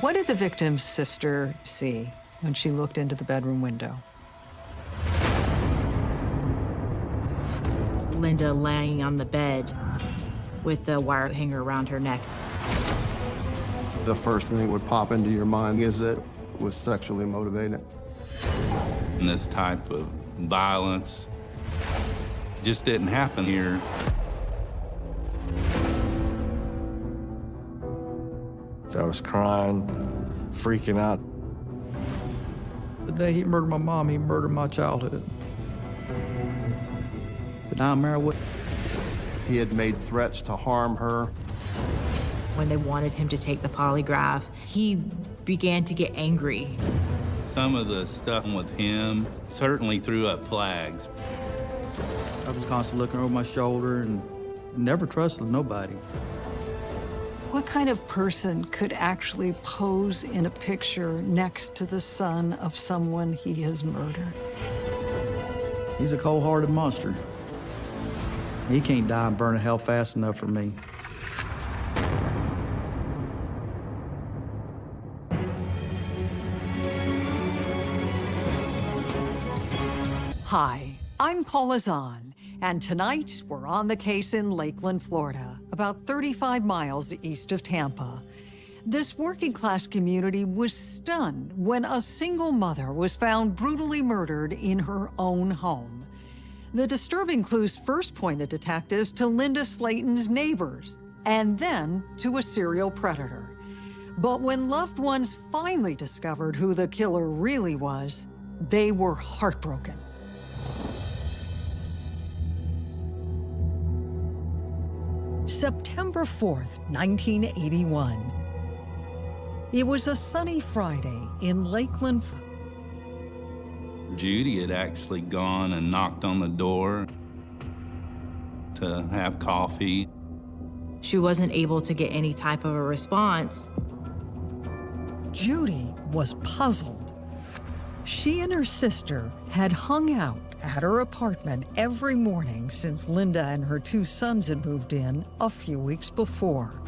What did the victim's sister see when she looked into the bedroom window? Linda laying on the bed with the wire hanger around her neck. The first thing that would pop into your mind is that it was sexually motivated. And this type of violence just didn't happen here. I was crying, freaking out. The day he murdered my mom, he murdered my childhood. The nightmare would. He had made threats to harm her. When they wanted him to take the polygraph, he began to get angry. Some of the stuff with him certainly threw up flags. I was constantly looking over my shoulder and never trusted nobody. What kind of person could actually pose in a picture next to the son of someone he has murdered? He's a cold-hearted monster. He can't die and burn in hell fast enough for me. Hi, I'm Paula Zahn, and tonight we're on the case in Lakeland, Florida, about 35 miles east of Tampa. This working class community was stunned when a single mother was found brutally murdered in her own home. The disturbing clues first pointed detectives to Linda Slayton's neighbors, and then to a serial predator. But when loved ones finally discovered who the killer really was, they were heartbroken. September 4th, 1981. It was a sunny Friday in Lakeland. Judy had actually gone and knocked on the door to have coffee. She wasn't able to get any type of a response. Judy was puzzled. She and her sister had hung out at her apartment every morning since Linda and her two sons had moved in a few weeks before.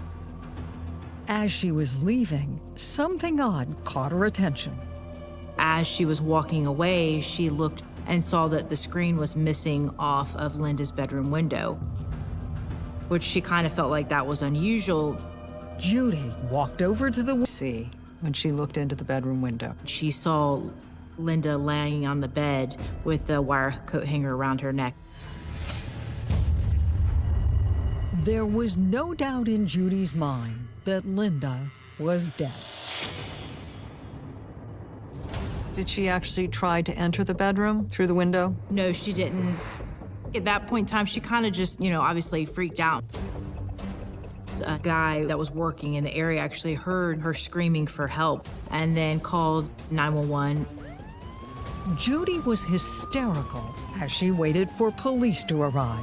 As she was leaving, something odd caught her attention. As she was walking away, she looked and saw that the screen was missing off of Linda's bedroom window, which she kind of felt like that was unusual. Judy walked over to the sea when she looked into the bedroom window. She saw Linda lying on the bed with the wire coat hanger around her neck. There was no doubt in Judy's mind that Linda was dead. Did she actually try to enter the bedroom through the window? No, she didn't. At that point in time, she kind of just, you know, obviously freaked out. A guy that was working in the area actually heard her screaming for help and then called 911. Judy was hysterical as she waited for police to arrive.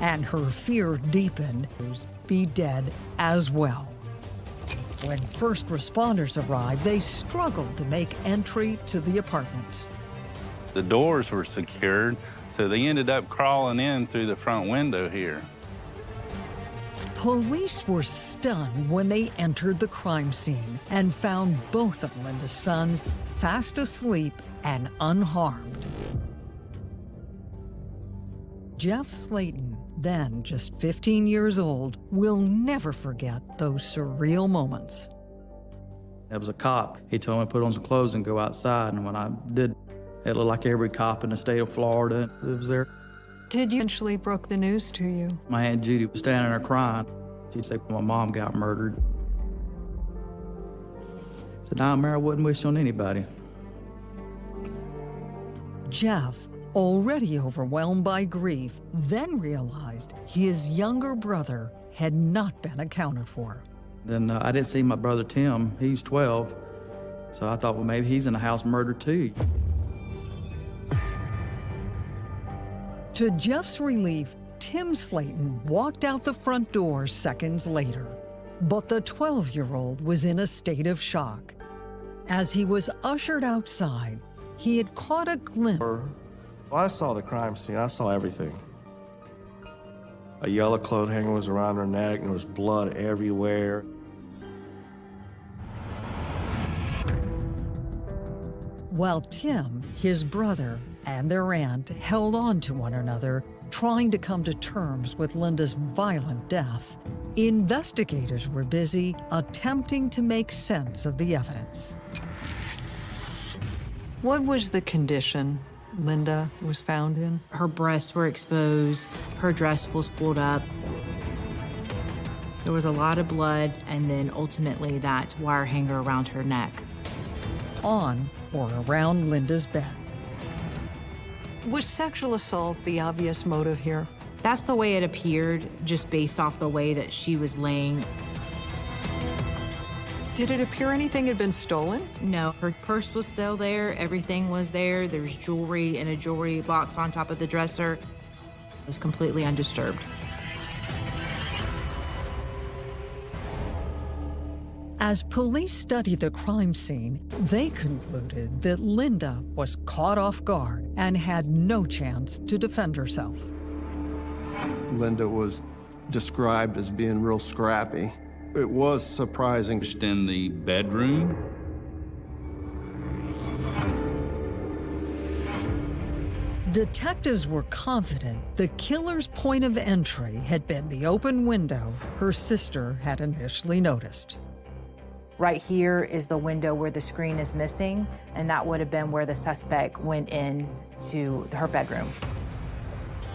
And her fear deepened, be dead as well. When first responders arrived, they struggled to make entry to the apartment. The doors were secured, so they ended up crawling in through the front window here. Police were stunned when they entered the crime scene and found both of Linda's sons fast asleep and unharmed. Jeff Slayton, then just 15 years old, will never forget those surreal moments. There was a cop. He told me to put on some clothes and go outside, and when I did, it looked like every cop in the state of Florida was there. Did you eventually broke the news to you? My Aunt Judy was standing there crying. She said, my mom got murdered. I said, nah, Mary, I wouldn't wish on anybody. Jeff, already overwhelmed by grief, then realized his younger brother had not been accounted for. Then uh, I didn't see my brother Tim. He's 12. So I thought, well, maybe he's in the house murdered too. To Jeff's relief, Tim Slayton walked out the front door seconds later. But the 12-year-old was in a state of shock. As he was ushered outside, he had caught a glimpse. Well, I saw the crime scene. I saw everything. A yellow cloth hanger was around her neck, and there was blood everywhere. While Tim, his brother, and their aunt held on to one another, trying to come to terms with Linda's violent death, investigators were busy attempting to make sense of the evidence. What was the condition Linda was found in? Her breasts were exposed, her dress was pulled up. There was a lot of blood, and then ultimately that wire hanger around her neck. On or around Linda's bed. Was sexual assault the obvious motive here? That's the way it appeared, just based off the way that she was laying. Did it appear anything had been stolen? No, her purse was still there, everything was there. There's jewelry in a jewelry box on top of the dresser. It was completely undisturbed. As police studied the crime scene, they concluded that Linda was caught off guard and had no chance to defend herself. Linda was described as being real scrappy. It was surprising. Just in the bedroom, Detectives were confident the killer's point of entry had been the open window her sister had initially noticed. Right here is the window where the screen is missing, and that would have been where the suspect went in to her bedroom.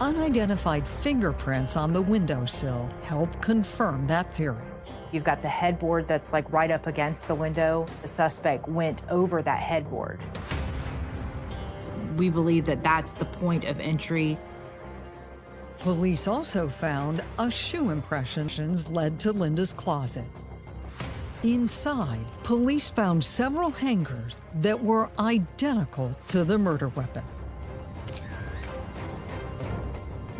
Unidentified fingerprints on the windowsill help confirm that theory. You've got the headboard that's like right up against the window. The suspect went over that headboard. We believe that that's the point of entry. Police also found a shoe impressions led to Linda's closet. Inside, police found several hangers that were identical to the murder weapon.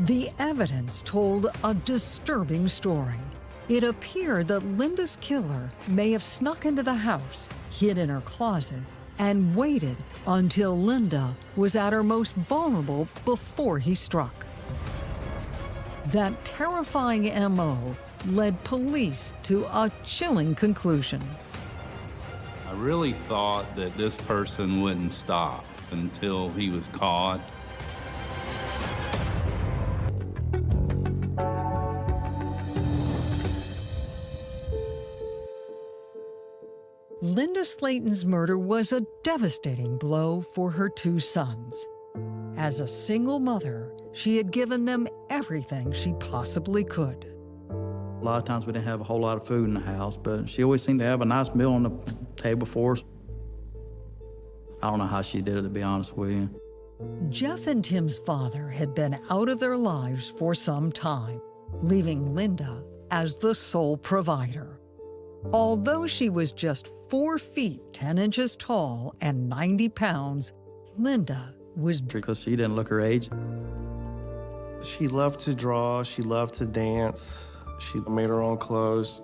The evidence told a disturbing story. It appeared that Linda's killer may have snuck into the house, hid in her closet, and waited until Linda was at her most vulnerable before he struck. That terrifying MO led police to a chilling conclusion. I really thought that this person wouldn't stop until he was caught. Slayton's murder was a devastating blow for her two sons. As a single mother, she had given them everything she possibly could. A lot of times we didn't have a whole lot of food in the house, but she always seemed to have a nice meal on the table for us. I don't know how she did it, to be honest with you. Jeff and Tim's father had been out of their lives for some time, leaving Linda as the sole provider. Although she was just four feet 10 inches tall and 90 pounds, Linda was Because she didn't look her age. She loved to draw, she loved to dance, she made her own clothes.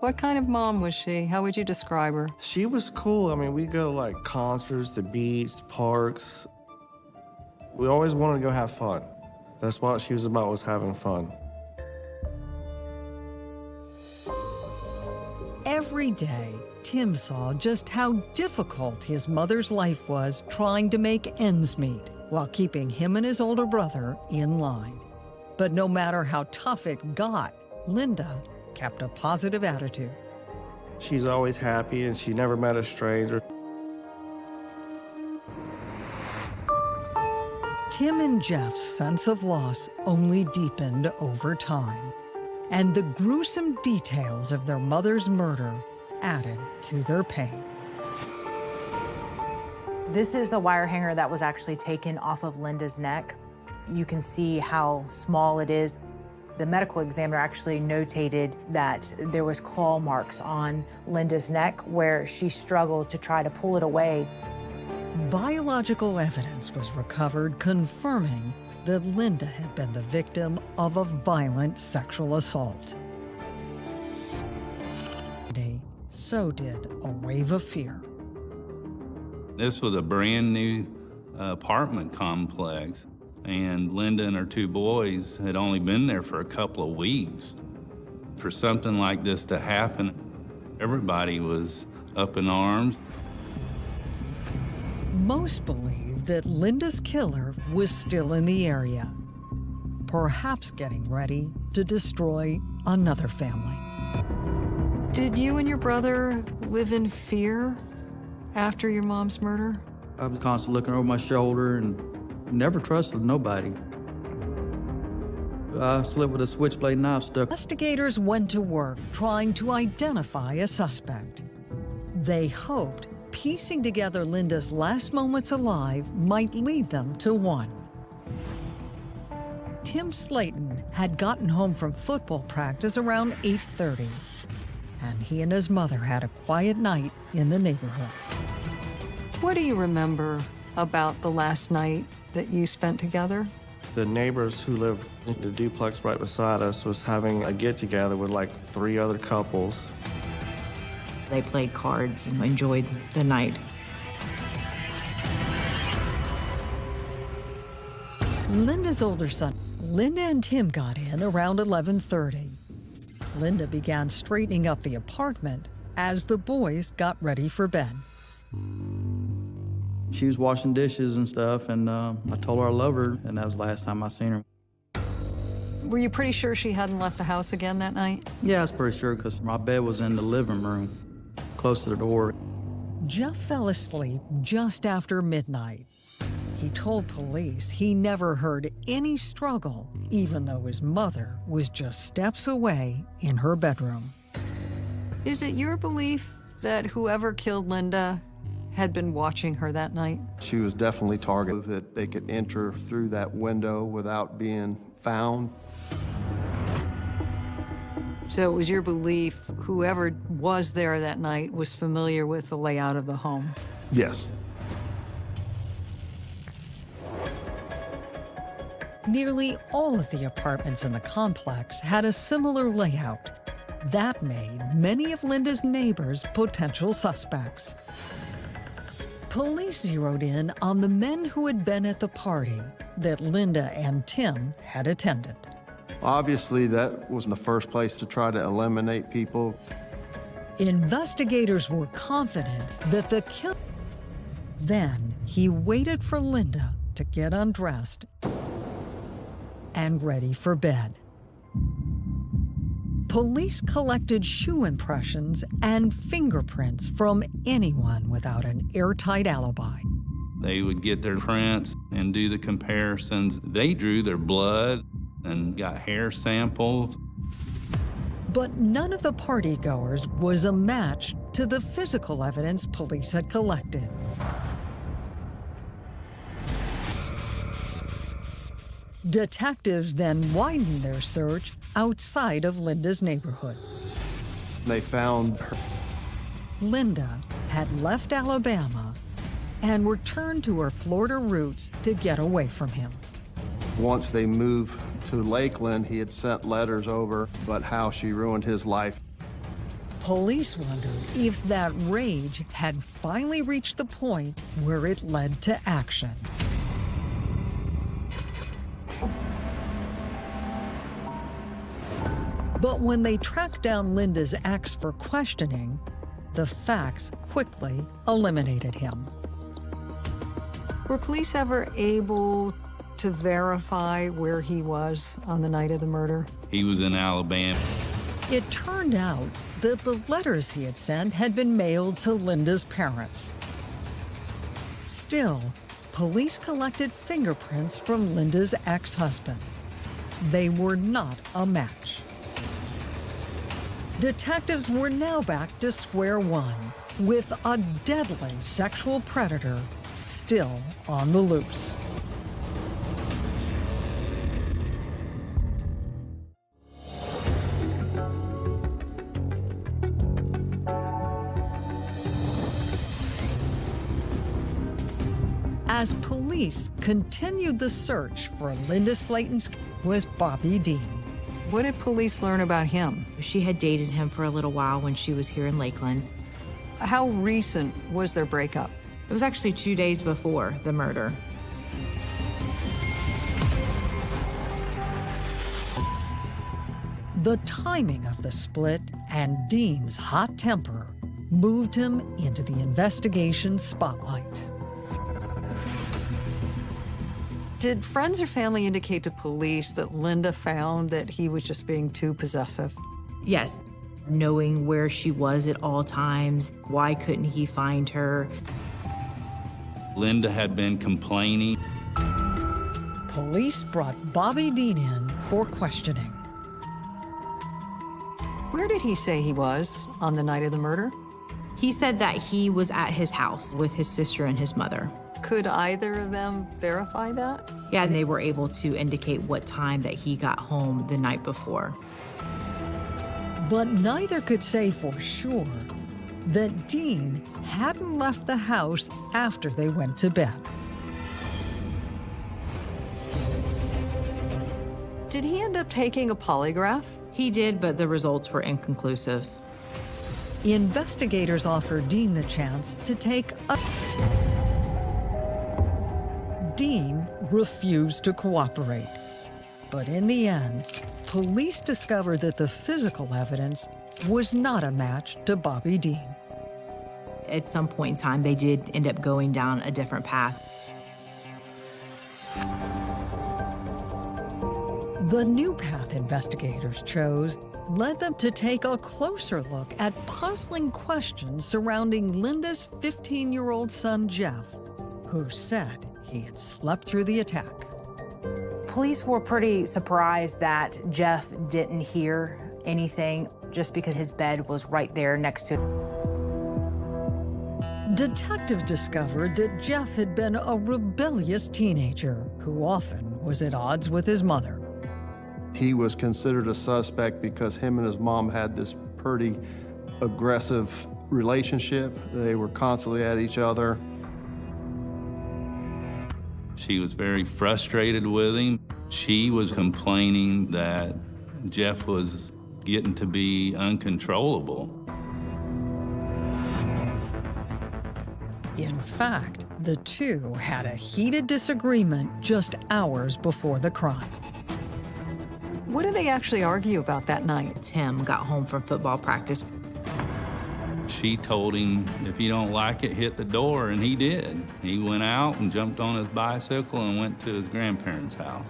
What kind of mom was she? How would you describe her? She was cool. I mean, we go to like concerts, the beach, the parks. We always wanted to go have fun. That's what she was about, was having fun. Every day, Tim saw just how difficult his mother's life was trying to make ends meet while keeping him and his older brother in line. But no matter how tough it got, Linda kept a positive attitude. She's always happy and she never met a stranger. Tim and Jeff's sense of loss only deepened over time, and the gruesome details of their mother's murder added to their pain. This is the wire hanger that was actually taken off of Linda's neck. You can see how small it is. The medical examiner actually notated that there was claw marks on Linda's neck where she struggled to try to pull it away. Biological evidence was recovered confirming that Linda had been the victim of a violent sexual assault. So did a wave of fear. This was a brand new uh, apartment complex, and Linda and her two boys had only been there for a couple of weeks. For something like this to happen, everybody was up in arms. Most believe that Linda's killer was still in the area, perhaps getting ready to destroy another family. Did you and your brother live in fear after your mom's murder? I was constantly looking over my shoulder and never trusted nobody. I slept with a switchblade knife stuck. Investigators went to work trying to identify a suspect. They hoped piecing together Linda's last moments alive might lead them to one. Tim Slayton had gotten home from football practice around 8.30, and he and his mother had a quiet night in the neighborhood. What do you remember about the last night that you spent together? The neighbors who lived in the duplex right beside us was having a get-together with like three other couples. They played cards and enjoyed the night. Linda's older son, Linda and Tim got in around 11:30. Linda began straightening up the apartment as the boys got ready for bed. She was washing dishes and stuff, and uh, I told her I love her, and that was the last time I seen her. Were you pretty sure she hadn't left the house again that night? Yeah, I was pretty sure because my bed was in the living room, close to the door. Jeff fell asleep just after midnight. He told police he never heard any struggle, even though his mother was just steps away in her bedroom. Is it your belief that whoever killed Linda had been watching her that night? She was definitely targeted, that they could enter through that window without being found. So it was your belief whoever was there that night was familiar with the layout of the home? Yes. Nearly all of the apartments in the complex had a similar layout. That made many of Linda's neighbors potential suspects. Police zeroed in on the men who had been at the party that Linda and Tim had attended. Obviously, that was the first place to try to eliminate people. Investigators were confident that the killer. Then he waited for Linda to get undressed and ready for bed. Police collected shoe impressions and fingerprints from anyone without an airtight alibi. They would get their prints and do the comparisons. They drew their blood and got hair samples. But none of the partygoers was a match to the physical evidence police had collected. Detectives then widened their search outside of Linda's neighborhood. They found her. Linda had left Alabama and returned to her Florida roots to get away from him. Once they moved to Lakeland, he had sent letters over, but how she ruined his life. Police wondered if that rage had finally reached the point where it led to action. But when they tracked down Linda's ex for questioning, the facts quickly eliminated him. Were police ever able to verify where he was on the night of the murder? He was in Alabama. It turned out that the letters he had sent had been mailed to Linda's parents. Still, police collected fingerprints from Linda's ex-husband. They were not a match. Detectives were now back to square one, with a deadly sexual predator still on the loose. Police continued the search for Linda Slayton's was Bobby Dean. What did police learn about him? She had dated him for a little while when she was here in Lakeland. How recent was their breakup? It was actually two days before the murder. The timing of the split and Dean's hot temper moved him into the investigation spotlight. Did friends or family indicate to police that Linda found that he was just being too possessive? Yes, knowing where she was at all times, why couldn't he find her? Linda had been complaining. Police brought Bobby Dean in for questioning. Where did he say he was on the night of the murder? He said that he was at his house with his sister and his mother. Could either of them verify that? Yeah, and they were able to indicate what time that he got home the night before. But neither could say for sure that Dean hadn't left the house after they went to bed. Did he end up taking a polygraph? He did, but the results were inconclusive. Investigators offered Dean the chance to take a. refused to cooperate. But in the end, police discovered that the physical evidence was not a match to Bobby Dean. At some point in time, they did end up going down a different path. The new path investigators chose led them to take a closer look at puzzling questions surrounding Linda's 15 year old son, Jeff, who said he had slept through the attack. Police were pretty surprised that Jeff didn't hear anything just because his bed was right there next to. Detectives discovered that Jeff had been a rebellious teenager who often was at odds with his mother. He was considered a suspect because him and his mom had this pretty aggressive relationship. They were constantly at each other. She was very frustrated with him. She was complaining that Jeff was getting to be uncontrollable. In fact, the two had a heated disagreement just hours before the crime. What did they actually argue about that night? Tim got home from football practice. She told him, if you don't like it, hit the door, and he did. He went out and jumped on his bicycle and went to his grandparents' house.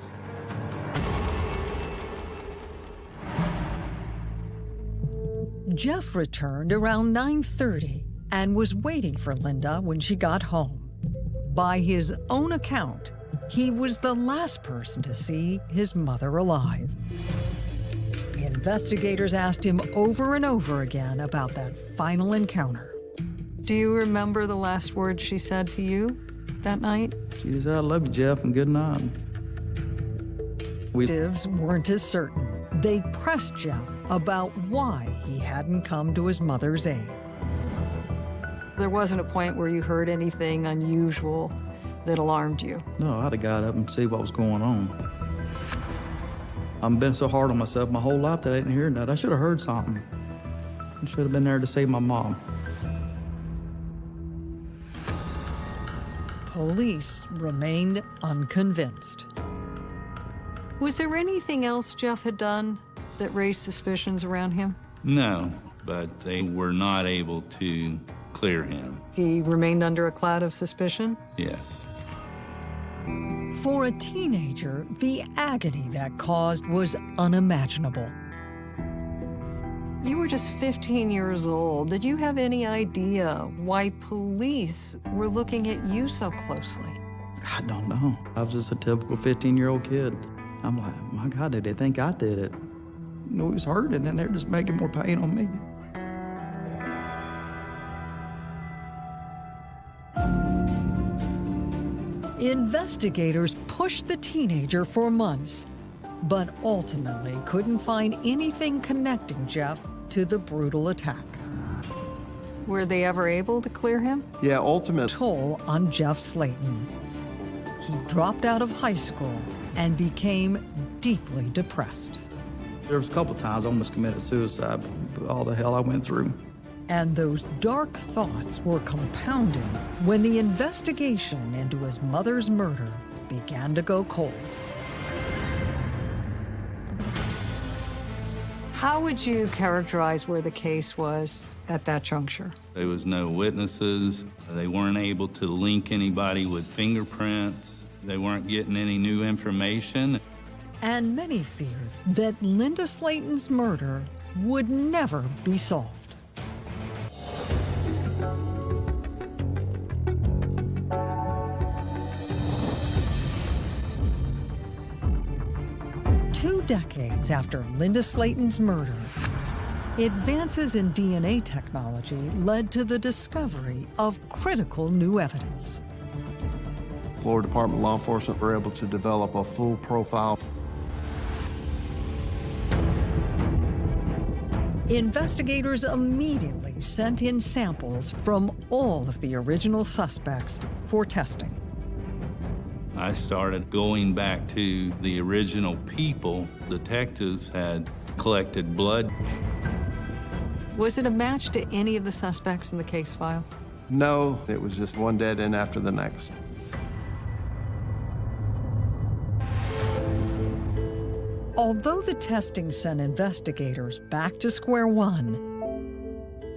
Jeff returned around 9:30 and was waiting for Linda when she got home. By his own account, he was the last person to see his mother alive. Investigators asked him over and over again about that final encounter. Do you remember the last words she said to you that night? She said, I love you, Jeff, and good night. We Detectives weren't as certain. They pressed Jeff about why he hadn't come to his mother's aid. There wasn't a point where you heard anything unusual that alarmed you. No, I'd have got up and see what was going on. I've been so hard on myself my whole life that I didn't hear that. I should have heard something. I should have been there to save my mom. Police remained unconvinced. Was there anything else Jeff had done that raised suspicions around him? No, but they were not able to clear him. He remained under a cloud of suspicion? Yes. For a teenager, the agony that caused was unimaginable. You were just 15 years old. Did you have any idea why police were looking at you so closely? I don't know. I was just a typical 15 year old kid. I'm like, my God, did they think I did it? You know, he was hurting and they're just making more pain on me. Investigators pushed the teenager for months, but ultimately couldn't find anything connecting Jeff to the brutal attack. Were they ever able to clear him? Yeah, ultimate. Toll on Jeff Slayton. He dropped out of high school and became deeply depressed. There was a couple times I almost committed suicide, but all the hell I went through. And those dark thoughts were compounding when the investigation into his mother's murder began to go cold. How would you characterize where the case was at that juncture? There was no witnesses. They weren't able to link anybody with fingerprints. They weren't getting any new information. And many feared that Linda Slayton's murder would never be solved. Decades after Linda Slayton's murder, advances in DNA technology led to the discovery of critical new evidence. Florida Department of Law Enforcement were able to develop a full profile. Investigators immediately sent in samples from all of the original suspects for testing. I started going back to the original people. Detectives had collected blood. Was it a match to any of the suspects in the case file? No, it was just one dead end after the next. Although the testing sent investigators back to square one,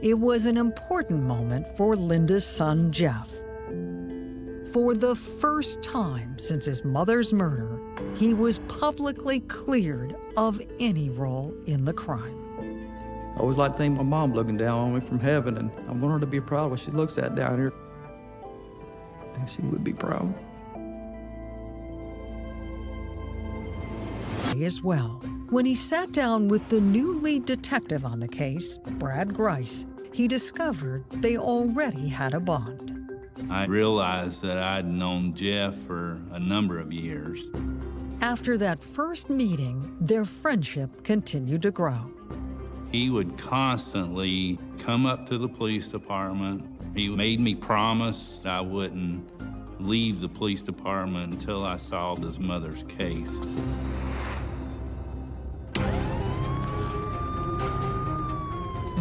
it was an important moment for Linda's son, Jeff. For the first time since his mother's murder, he was publicly cleared of any role in the crime. I always like to think my mom looking down on me from heaven, and I want her to be proud of what she looks at down here. I think she would be proud. As well, when he sat down with the new lead detective on the case, Brad Grice, he discovered they already had a bond. I realized that I'd known Jeff for a number of years. After that first meeting, their friendship continued to grow. He would constantly come up to the police department. He made me promise I wouldn't leave the police department until I solved his mother's case.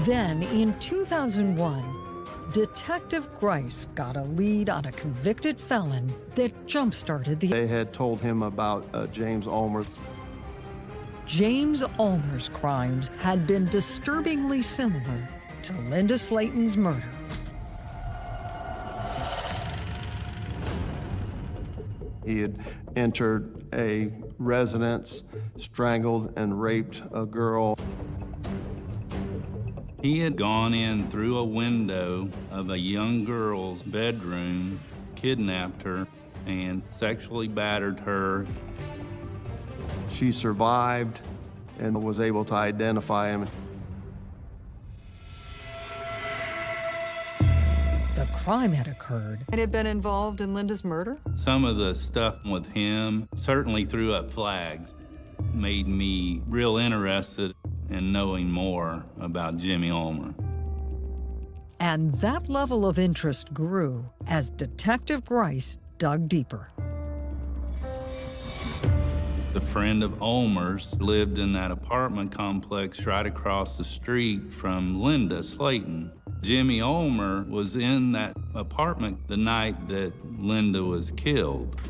Then, in 2001, Detective Grice got a lead on a convicted felon that jump-started the... They had told him about uh, James Ulmer. James Ulmer's crimes had been disturbingly similar to Linda Slayton's murder. He had entered a residence, strangled and raped a girl. He had gone in through a window of a young girl's bedroom, kidnapped her, and sexually battered her. She survived and was able to identify him. The crime had occurred and had been involved in Linda's murder? Some of the stuff with him certainly threw up flags, made me real interested in knowing more about Jimmy Ulmer. And that level of interest grew as Detective Grice dug deeper. The friend of Ulmer's lived in that apartment complex right across the street from Linda Slayton. Jimmy Ulmer was in that apartment the night that Linda was killed.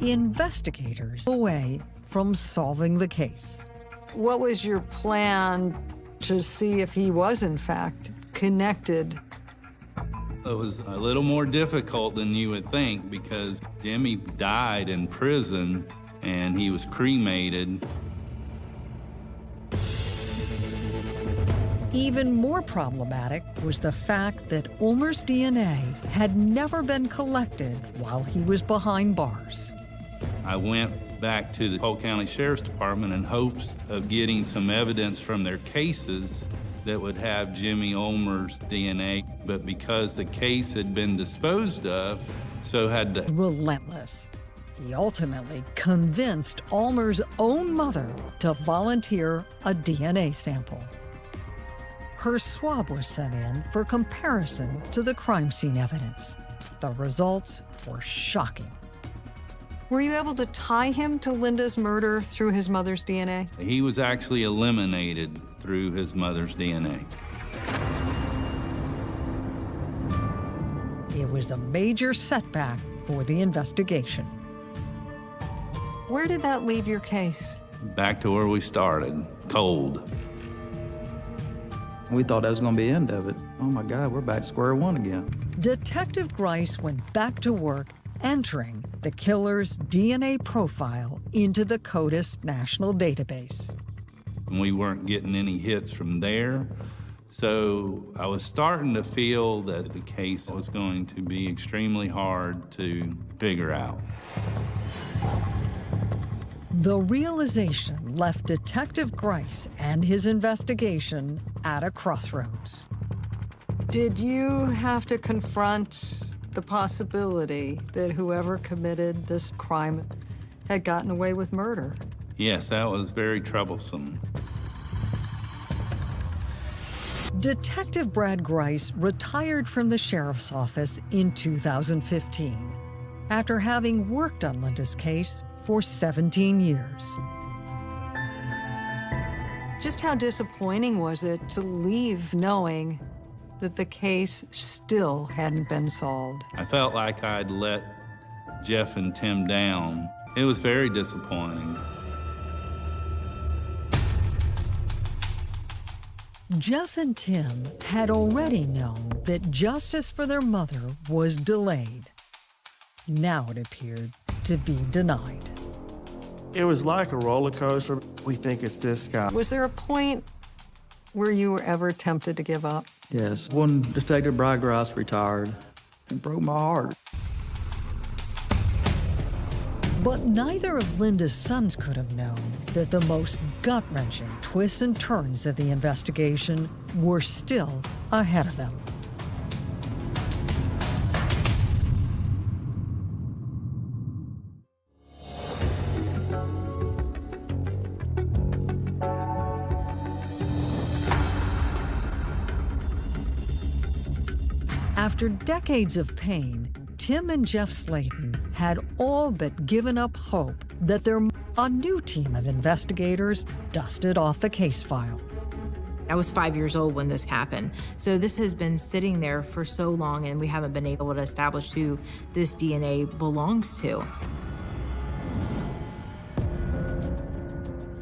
Investigators away from solving the case. What was your plan to see if he was, in fact, connected it was a little more difficult than you would think because Jimmy died in prison and he was cremated. Even more problematic was the fact that Ulmer's DNA had never been collected while he was behind bars. I went back to the Polk County Sheriff's Department in hopes of getting some evidence from their cases that would have Jimmy Ulmer's DNA, but because the case had been disposed of, so had the... Relentless. He ultimately convinced Ulmer's own mother to volunteer a DNA sample. Her swab was sent in for comparison to the crime scene evidence. The results were shocking. Were you able to tie him to Linda's murder through his mother's DNA? He was actually eliminated through his mother's DNA. It was a major setback for the investigation. Where did that leave your case? Back to where we started, cold. We thought that was going to be the end of it. Oh my God, we're back to square one again. Detective Grice went back to work entering the killer's DNA profile into the CODIS national database. We weren't getting any hits from there. So I was starting to feel that the case was going to be extremely hard to figure out. The realization left Detective Grice and his investigation at a crossroads. Did you have to confront the possibility that whoever committed this crime had gotten away with murder? Yes, that was very troublesome. Detective Brad Grice retired from the sheriff's office in 2015 after having worked on Linda's case for 17 years. Just how disappointing was it to leave knowing that the case still hadn't been solved? I felt like I'd let Jeff and Tim down. It was very disappointing. Jeff and Tim had already known that justice for their mother was delayed. Now it appeared to be denied. It was like a roller coaster. We think it's this guy. Was there a point where you were ever tempted to give up? Yes, when Detective Brad retired, it broke my heart. But neither of Linda's sons could have known that the most gut wrenching twists and turns of the investigation were still ahead of them. After decades of pain, Tim and Jeff Slayton had all but given up hope that their a new team of investigators dusted off the case file. I was five years old when this happened. So this has been sitting there for so long and we haven't been able to establish who this DNA belongs to.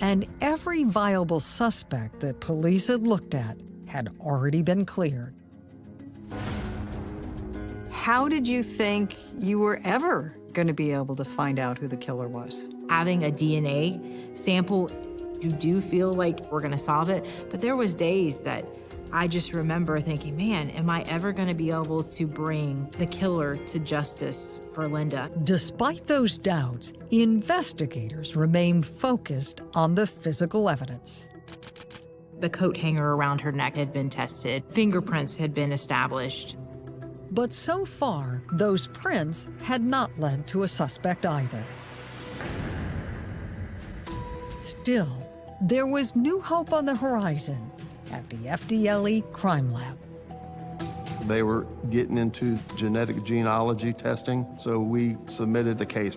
And every viable suspect that police had looked at had already been cleared. How did you think you were ever going to be able to find out who the killer was? Having a DNA sample, you do feel like we're going to solve it. But there was days that I just remember thinking, man, am I ever going to be able to bring the killer to justice for Linda? Despite those doubts, investigators remained focused on the physical evidence. The coat hanger around her neck had been tested. Fingerprints had been established. But so far, those prints had not led to a suspect either. Still, there was new hope on the horizon at the FDLE Crime Lab. They were getting into genetic genealogy testing, so we submitted the case.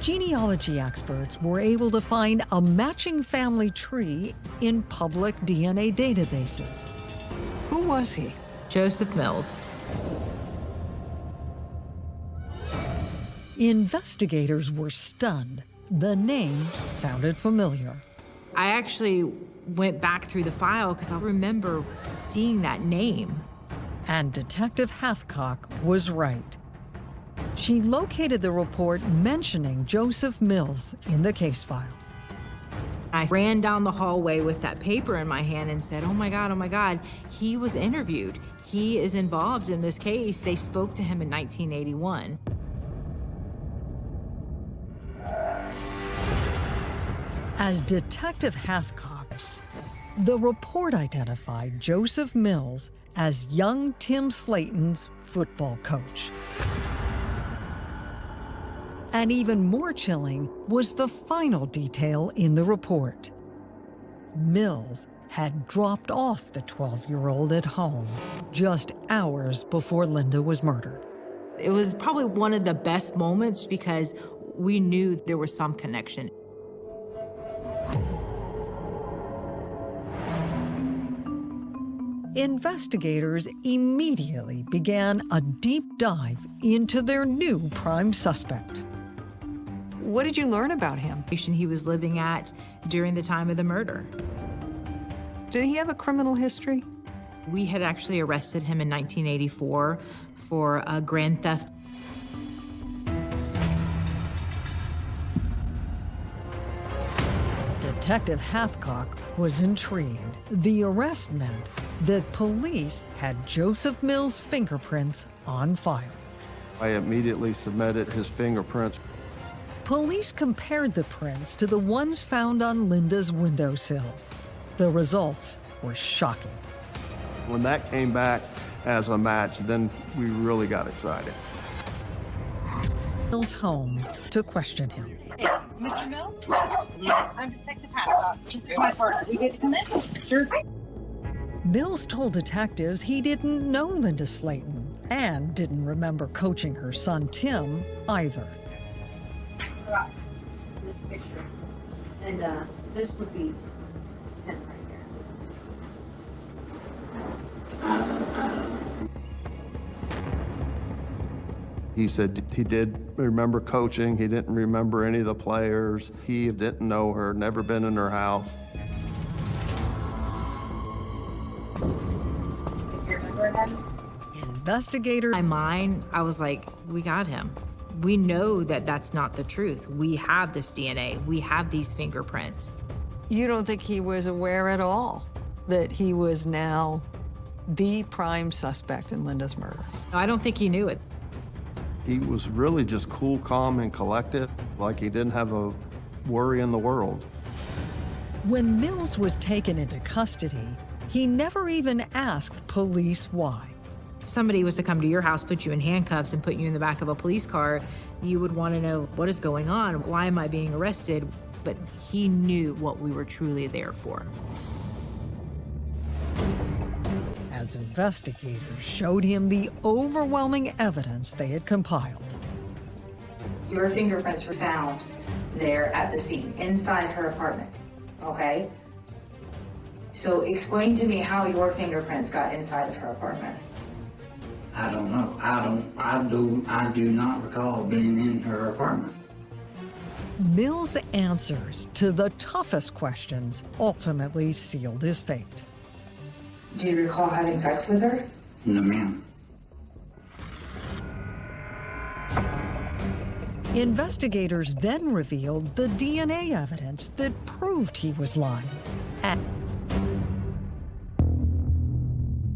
Genealogy experts were able to find a matching family tree in public DNA databases. Who was he? Joseph Mills. Investigators were stunned. The name sounded familiar. I actually went back through the file because I remember seeing that name. And Detective Hathcock was right. She located the report mentioning Joseph Mills in the case file. I ran down the hallway with that paper in my hand and said, oh my God, oh my God, he was interviewed. He is involved in this case. They spoke to him in 1981. As Detective Hathcock, the report identified Joseph Mills as young Tim Slayton's football coach. And even more chilling was the final detail in the report. Mills had dropped off the 12-year-old at home just hours before Linda was murdered. It was probably one of the best moments because we knew there was some connection. Investigators immediately began a deep dive into their new prime suspect. What did you learn about him? He was living at during the time of the murder. Did he have a criminal history? We had actually arrested him in 1984 for a grand theft. Detective Hathcock was intrigued. The arrest meant that police had Joseph Mills' fingerprints on file. I immediately submitted his fingerprints. Police compared the prints to the ones found on Linda's windowsill. The results were shocking. When that came back as a match, then we really got excited. Mills' home to question him. Mr. Mills? I'm Detective Hadcock. This is my partner. We get to come in? Sure. Mills told detectives he didn't know Linda Slayton and didn't remember coaching her son Tim either. Right. This picture. And uh, this would be Tim right here. He said he did remember coaching. He didn't remember any of the players. He didn't know her, never been in her house. You remember that? Investigator In my mind, I was like, we got him. We know that that's not the truth. We have this DNA. We have these fingerprints. You don't think he was aware at all that he was now the prime suspect in Linda's murder? I don't think he knew it. He was really just cool, calm, and collected, like he didn't have a worry in the world. When Mills was taken into custody, he never even asked police why. If somebody was to come to your house, put you in handcuffs, and put you in the back of a police car, you would want to know what is going on? Why am I being arrested? But he knew what we were truly there for. As investigators showed him the overwhelming evidence they had compiled. Your fingerprints were found there at the scene, inside her apartment. Okay? So explain to me how your fingerprints got inside of her apartment. I don't know. I don't, I do, I do not recall being in her apartment. Mills' answers to the toughest questions ultimately sealed his fate. Do you recall having sex with her? No, ma'am. Investigators then revealed the DNA evidence that proved he was lying.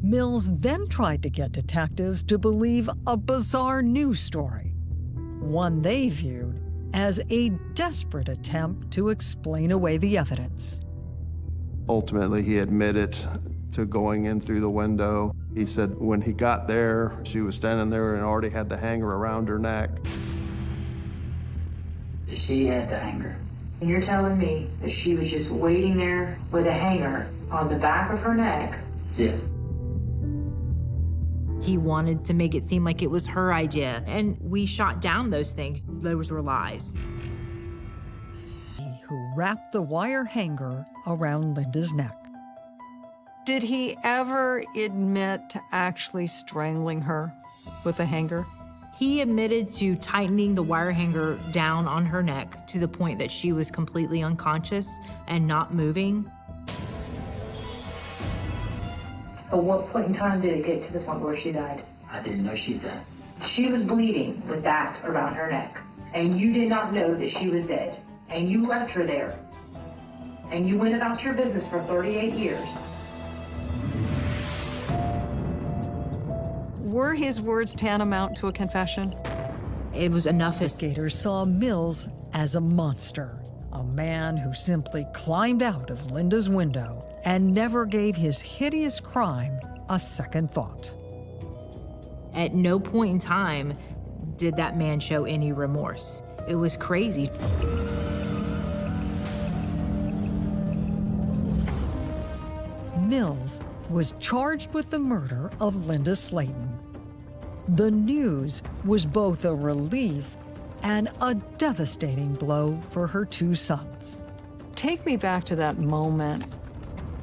Mills then tried to get detectives to believe a bizarre news story, one they viewed as a desperate attempt to explain away the evidence. Ultimately, he admitted to going in through the window. He said when he got there, she was standing there and already had the hanger around her neck. She had the hanger. And you're telling me that she was just waiting there with a hanger on the back of her neck Yes. He wanted to make it seem like it was her idea, and we shot down those things. Those were lies. He who wrapped the wire hanger around Linda's neck. Did he ever admit to actually strangling her with a hanger? He admitted to tightening the wire hanger down on her neck to the point that she was completely unconscious and not moving. At what point in time did it get to the point where she died? I didn't know she died. She was bleeding with that around her neck. And you did not know that she was dead. And you left her there. And you went about your business for 38 years. Were his words tantamount to a confession? It was enough. Investigators saw Mills as a monster, a man who simply climbed out of Linda's window and never gave his hideous crime a second thought. At no point in time did that man show any remorse. It was crazy. Mills was charged with the murder of Linda Slayton. The news was both a relief and a devastating blow for her two sons. Take me back to that moment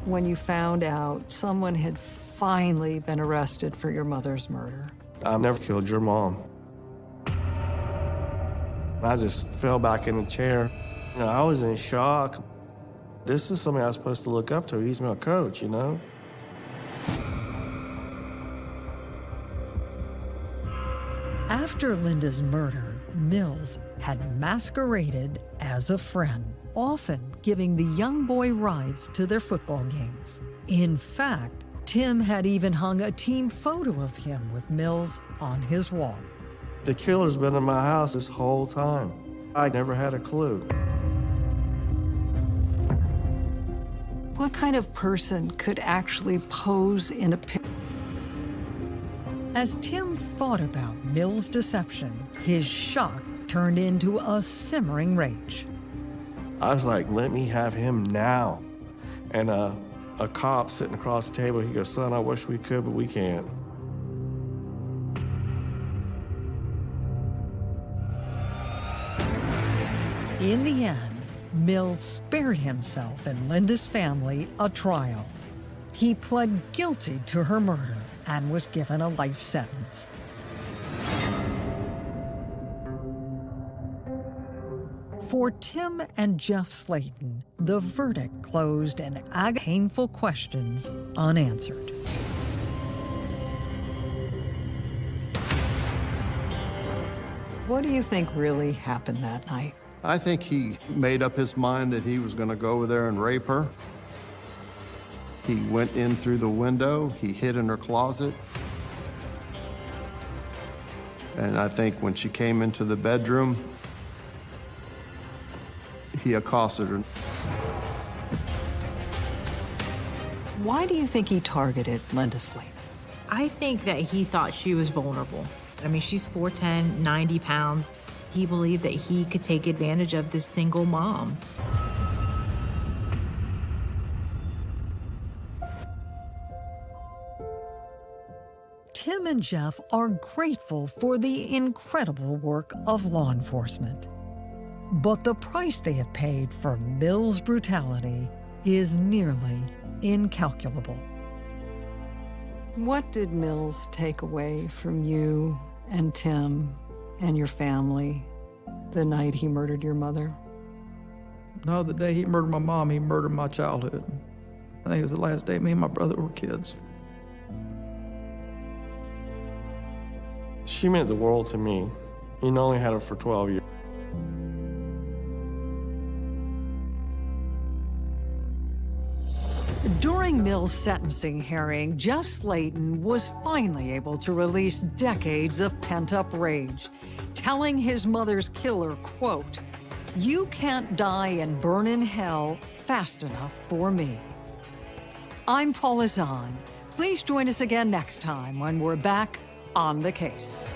when you found out someone had finally been arrested for your mother's murder. I never killed your mom. I just fell back in the chair. You know, I was in shock. This is somebody I was supposed to look up to. He's my coach, you know? After Linda's murder, Mills had masqueraded as a friend, often giving the young boy rides to their football games. In fact, Tim had even hung a team photo of him with Mills on his wall. The killer's been in my house this whole time. I never had a clue. What kind of person could actually pose in a picture? As Tim thought about Mills' deception, his shock turned into a simmering rage. I was like, let me have him now. And uh, a cop sitting across the table, he goes, son, I wish we could, but we can't. In the end, Mills spared himself and Linda's family a trial. He pled guilty to her murder and was given a life sentence. For Tim and Jeff Slayton, the verdict closed and ag- painful questions unanswered. What do you think really happened that night? I think he made up his mind that he was going to go over there and rape her. He went in through the window, he hid in her closet. And I think when she came into the bedroom, he accosted her. Why do you think he targeted Linda Slayton? I think that he thought she was vulnerable. I mean, she's 4'10, 90 pounds. He believed that he could take advantage of this single mom. Tim and Jeff are grateful for the incredible work of law enforcement. But the price they have paid for Mills' brutality is nearly incalculable. What did Mills take away from you and Tim and your family the night he murdered your mother? No, the day he murdered my mom, he murdered my childhood. I think it was the last day me and my brother were kids. She meant the world to me. He only had her for 12 years. Sentencing hearing, Jeff Slayton was finally able to release decades of pent-up rage, telling his mother's killer, quote, you can't die and burn in hell fast enough for me. I'm Paula Zahn. Please join us again next time when we're back on the case.